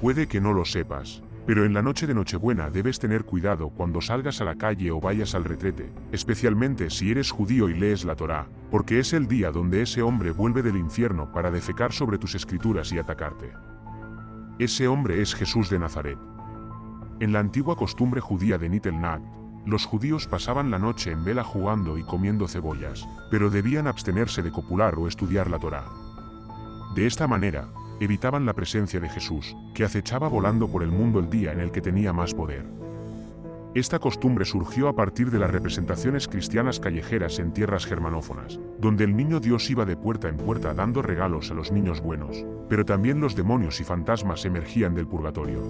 Puede que no lo sepas, pero en la noche de Nochebuena debes tener cuidado cuando salgas a la calle o vayas al retrete, especialmente si eres judío y lees la Torá, porque es el día donde ese hombre vuelve del infierno para defecar sobre tus escrituras y atacarte. Ese hombre es Jesús de Nazaret. En la antigua costumbre judía de Nitelnag, los judíos pasaban la noche en vela jugando y comiendo cebollas, pero debían abstenerse de copular o estudiar la Torá. De esta manera, evitaban la presencia de Jesús, que acechaba volando por el mundo el día en el que tenía más poder. Esta costumbre surgió a partir de las representaciones cristianas callejeras en tierras germanófonas, donde el niño Dios iba de puerta en puerta dando regalos a los niños buenos, pero también los demonios y fantasmas emergían del purgatorio.